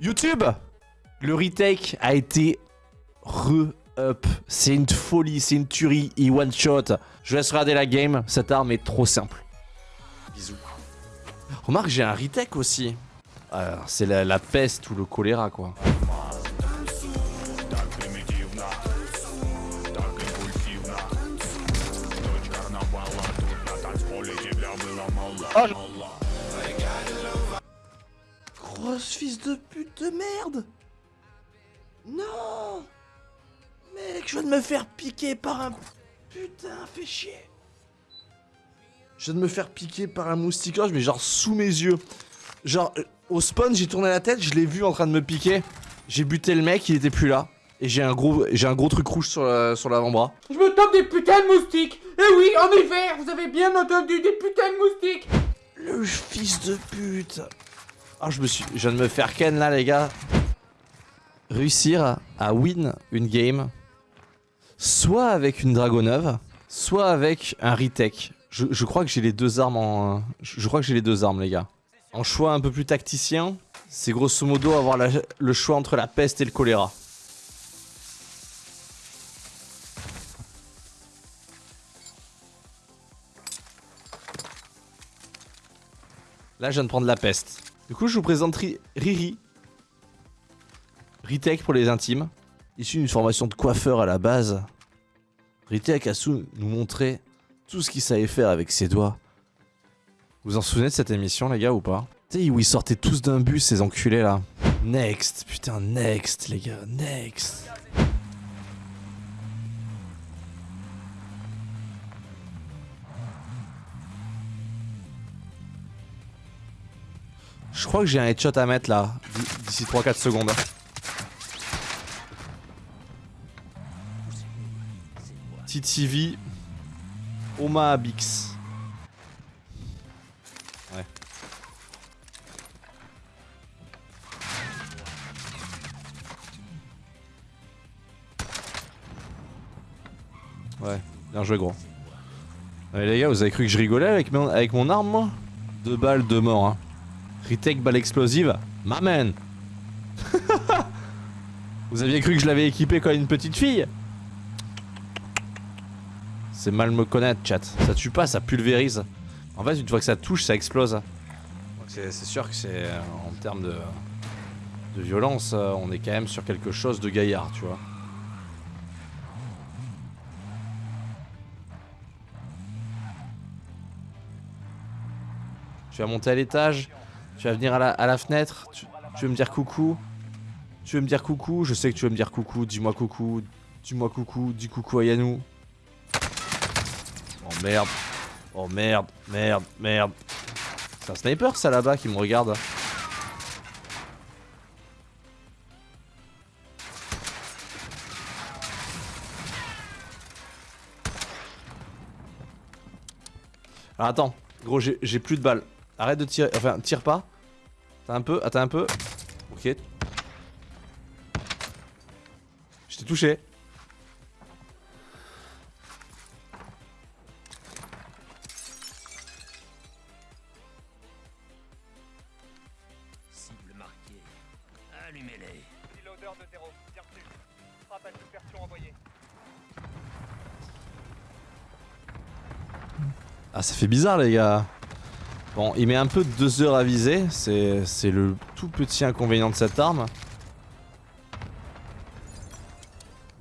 YouTube, le retake a été re-up. C'est une folie, c'est une tuerie, il one-shot. Je laisse regarder la game, cette arme est trop simple. Bisous. Remarque, j'ai un retake aussi. Euh, c'est la, peste ou le choléra, quoi. Oh, je... Fils de pute de merde Non Mec, je viens de me faire piquer par un... Putain, fais chier Je viens de me faire piquer par un moustiquage, mais genre sous mes yeux. Genre, euh, au spawn, j'ai tourné la tête, je l'ai vu en train de me piquer. J'ai buté le mec, il était plus là. Et j'ai un gros j'ai un gros truc rouge sur l'avant-bras. Je me tape des putains de moustiques Eh oui, en hiver, vous avez bien entendu, des putains de moustiques Le fils de pute ah, je me suis... Viens de me faire ken là, les gars. Réussir à win une game, soit avec une Dragoneuve, soit avec un retake. Je, crois que j'ai les deux armes en... Je, crois que j'ai les deux armes, les gars. En choix un peu plus tacticien, c'est grosso modo avoir le choix entre la peste et le choléra. Là, je viens de prendre la peste. Du coup, je vous présente Ri- Riri. Retech pour les intimes. Issu d'une formation de coiffeur à la base. Retech a su nous montrer tout ce qu'il savait faire avec ses doigts. Vous en souvenez de cette émission, les gars, ou pas? Tu sais, où ils sortaient tous d'un bus, ces enculés là. Next, putain, next, les gars, next. Je crois que j'ai un headshot à mettre là, d'ici 3-4 secondes. TTV, Oma Abix. Ouais. Ouais, bien joué gros. Ouais, les gars, vous avez cru que je rigolais avec mon, avec mon arme moi? Deux balles, deux morts hein. Retake balle explosive, ma man Vous aviez cru que je l'avais équipé comme une petite fille C'est mal me connaître, chat. Ça tue pas, ça pulvérise. En fait, une fois que ça touche, ça explose. C'est sûr que c'est... euh, En termes de... De violence, euh, on est quand même sur quelque chose de gaillard, tu vois. Tu vas monter à l'étage, tu vas venir à la, fenêtre, tu, tu veux me dire coucou Tu veux me dire coucou Je sais que tu veux me dire coucou, dis-moi coucou, dis-moi coucou, dis coucou à Yanou. Oh merde, oh merde, merde, merde. C'est un sniper ça là-bas qui me regarde. Alors attends, gros j'ai plus de balles. Arrête de tirer, enfin tire pas. T'as un peu, attends un peu. Ok. Je t'ai touché. Cible marquée. Allumez-les. Reloader de 0, bien reçu. Frappe à subversion envoyée. Ah ça fait bizarre les gars. Bon, il met un peu de 2 heures à viser, c'est le tout petit inconvénient de cette arme.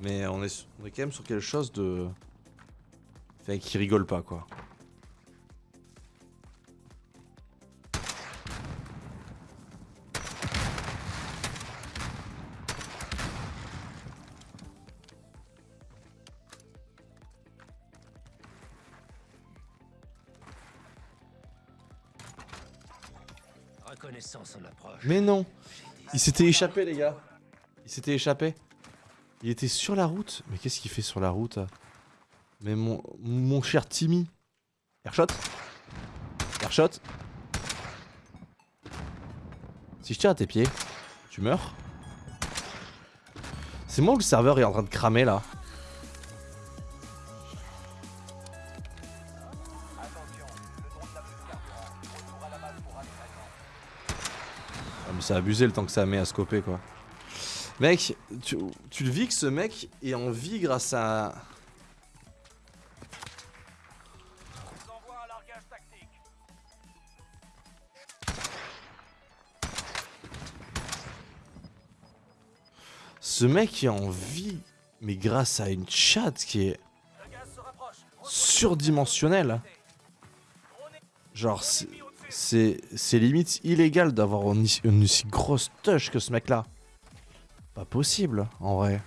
Mais on est, on est quand même sur quelque chose de... Enfin, qui rigole pas quoi. Mais non. Il s'était échappé les gars. Il s'était échappé. Il était sur la route. Mais qu'est-ce qu'il fait sur la route Mais mon, cher Timmy. Airshot. Airshot. Si je tire à tes pieds, tu meurs. C'est moi ou le serveur est en train de cramer là c'est abusé le temps que ça met à scoper quoi. Mec, tu, tu le vis que ce mec est en vie grâce à... Ce mec est en vie, mais grâce à une chatte qui est se surdimensionnelle. Genre, c'est- limite illégal d'avoir une, une aussi grosse touche que ce mec-là. Pas possible, en vrai.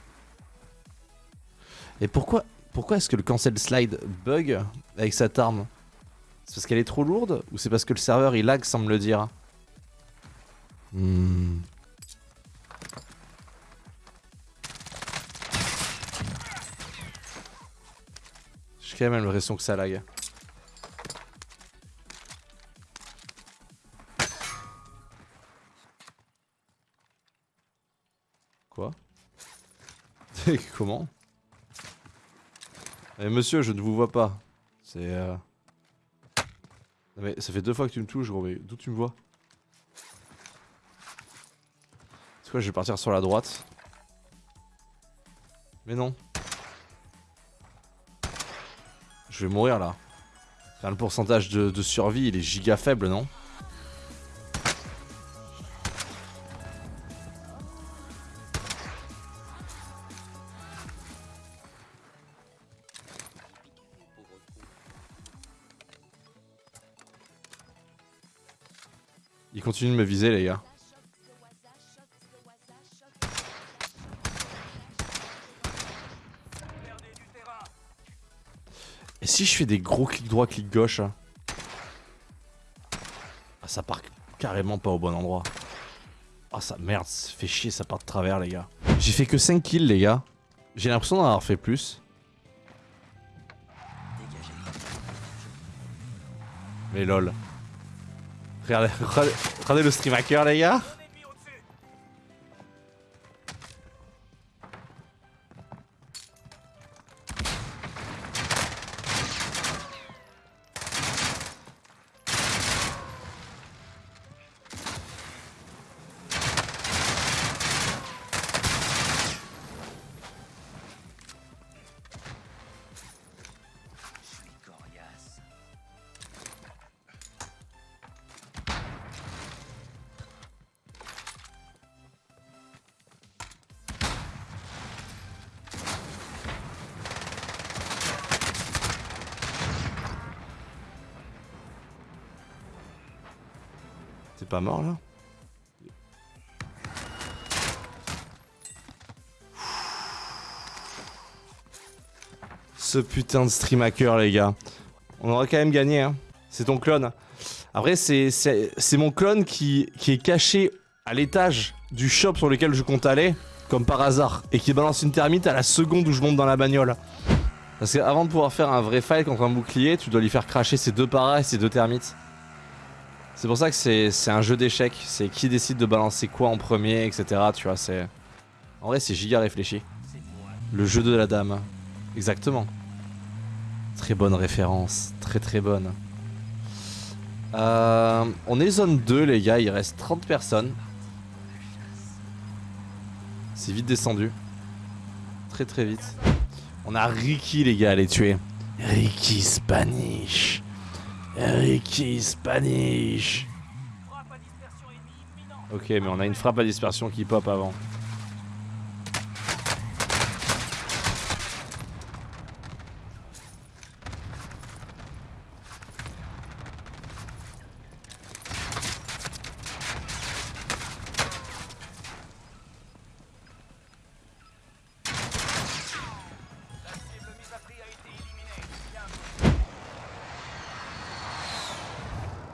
Et pourquoi, pourquoi est-ce que le cancel slide bug avec cette arme? C'est parce qu'elle est trop lourde ou c'est parce que le serveur il lag sans me le dire? Hmm. J'ai quand même l'impression que ça lag. Comment? Eh monsieur, je ne vous vois pas. C'est... Euh... Mais ça fait deux fois que tu me touches gros, mais d'où tu me vois? C'est quoi, je vais partir sur la droite. Mais non. Je vais mourir là. Le pourcentage de survie, il est giga faible, non? Il continue de me viser, les gars. Et si je fais des gros clics droit, clics gauche hein Ah, ça part carrément pas au bon endroit. Ah, ça merde, ça fait chier, ça part de travers, les gars. J'ai fait que 5 kills, les gars. J'ai l'impression d'en avoir fait plus. Mais lol. Regardez, regardez, regardez le stream hacker, les gars. T'es pas mort là Ce putain de stream hacker les gars. On aurait quand même gagné hein. C'est ton clone. Après c'est mon clone qui, qui est caché à l'étage du shop sur lequel je compte aller, comme par hasard, et qui balance une termite à la seconde où je monte dans la bagnole. Parce qu'avant de pouvoir faire un vrai fight contre un bouclier, tu dois lui faire cracher ses deux paras et ses deux termites. C'est pour ça que c'est un jeu d'échecs. C'est qui décide de balancer quoi en premier, etc. Tu vois, c'est. En vrai, c'est giga réfléchi. Le jeu de la dame. Exactement. Très bonne référence. Très très bonne. Euh, on est zone 2, les gars. Il reste 30 personnes. C'est vite descendu. Très très vite. On a Ricky, les gars, à les tuer. Ricky Spanish. Ricky Spanish. Ok, mais on a une frappe à dispersion qui pop avant.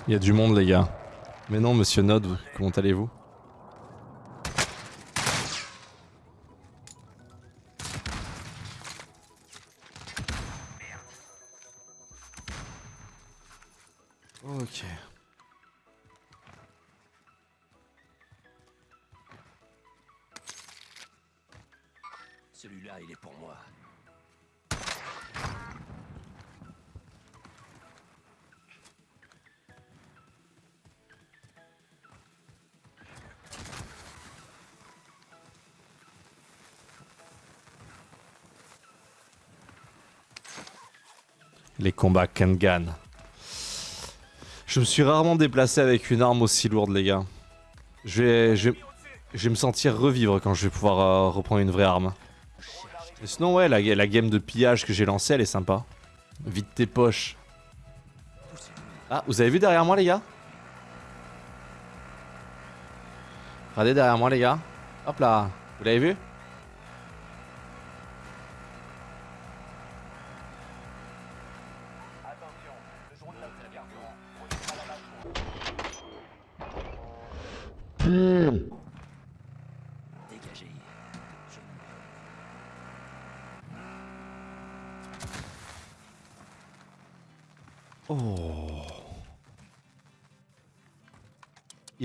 Il y a du monde, les gars. Mais non, monsieur Nod, comment allez-vous? Les combats Kengan. Je me suis rarement déplacé avec une arme aussi lourde, les gars. Je vais, je, me sentir revivre quand je vais pouvoir euh, reprendre une vraie arme. Sinon, ouais, la, la game de pillage que j'ai lancée, elle est sympa. Vide tes poches. Ah, vous avez vu derrière moi, les gars? Regardez derrière moi, les gars. Hop là. Vous l'avez vu?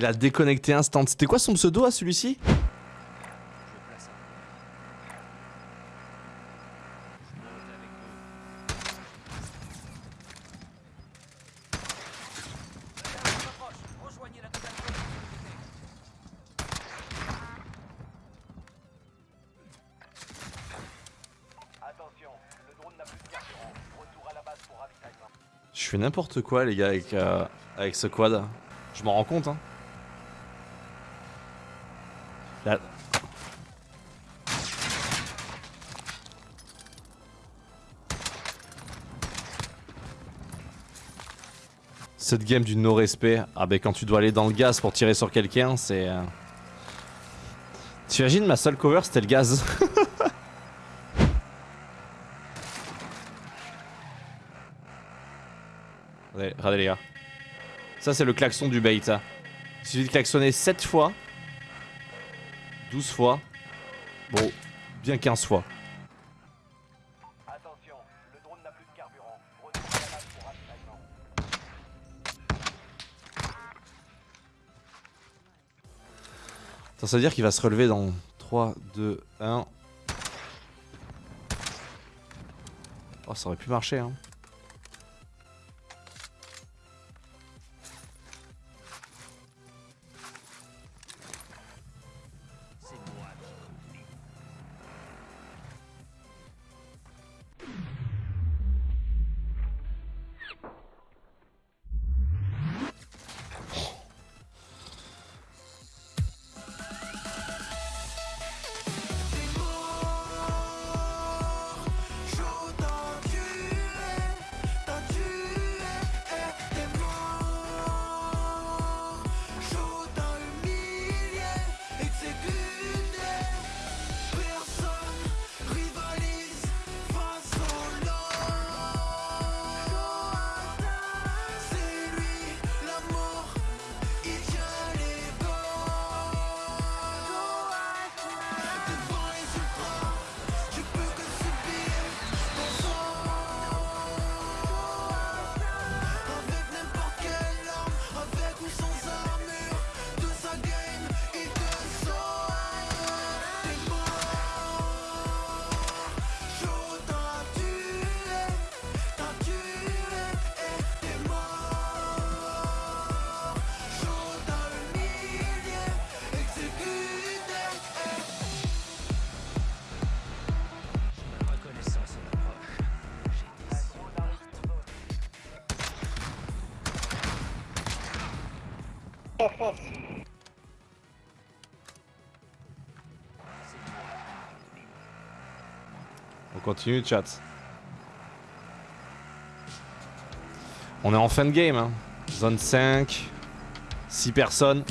Il a déconnecté instant. C'était quoi son pseudo à celui-ci? Je fais n'importe quoi, les gars, avec, euh, avec ce quad. Je m'en rends compte, hein. Cette game du no-respect, ah ben quand tu dois aller dans le gaz pour tirer sur quelqu'un, c'est... euh, T'imagines, ma seule cover, c'était le gaz. Regardez, les gars. Ça, c'est le klaxon du bait. Il suffit de klaxonner 7 fois. 12 fois. Bon, bien 15 fois. Attention, le drone n'a plus de carburant. Pour ça veut dire qu'il va se relever dans 3, 2, 1. Oh, ça aurait pu marcher, hein. On continue, chat. On est en fin de game, hein. Zone 5. 6 personnes.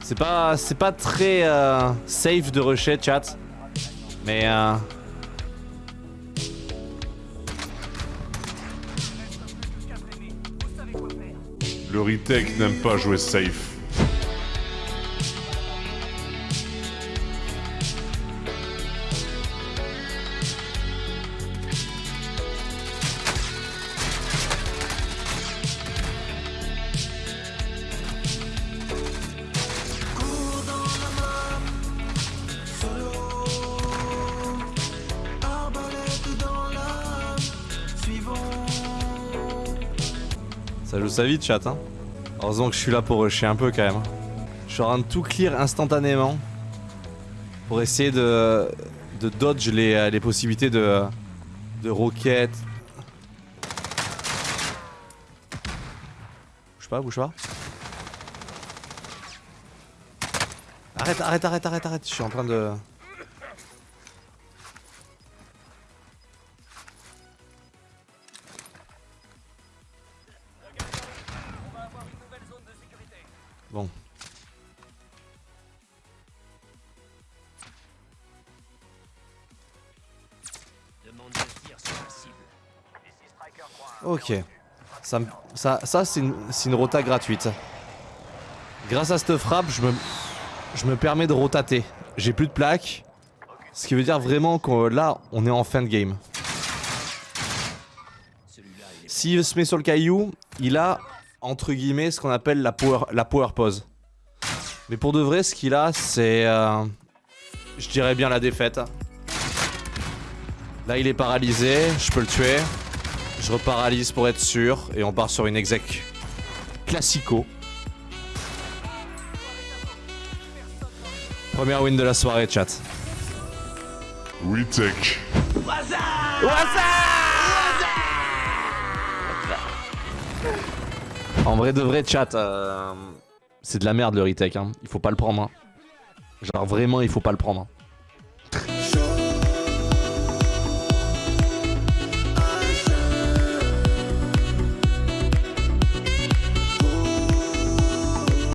C'est pas, pas très euh, safe de rusher, chat. Mais euh, Le n'aime pas jouer safe. ça joue sa vie, chat. Hein. Heureusement que je suis là pour rusher un peu quand même. Je suis en train de tout clear instantanément pour essayer de, de dodge les, euh, les possibilités de, de roquettes. Bouge pas, bouge pas. Arrête, arrête, arrête, arrête, arrête. Je suis en train de... Ça, ça, ça c'est une, rota gratuite. Grâce à cette frappe, je me, je me permets de rotater. J'ai plus de plaques. Ce qui veut dire vraiment que là, on est en fin de game. S'il se met sur le caillou, il a, entre guillemets, ce qu'on appelle la power, la power pose. Mais pour de vrai, ce qu'il a, c'est... euh, je dirais bien la défaite. Là, il est paralysé, je peux le tuer. Je reparalyse pour être sûr, et on part sur une exec classico. Première win de la soirée, chat. Retech. En vrai de vrai, chat, euh, c'est de la merde le retake. Hein. Il faut pas le prendre. hein. Genre vraiment, il faut pas le prendre. hein.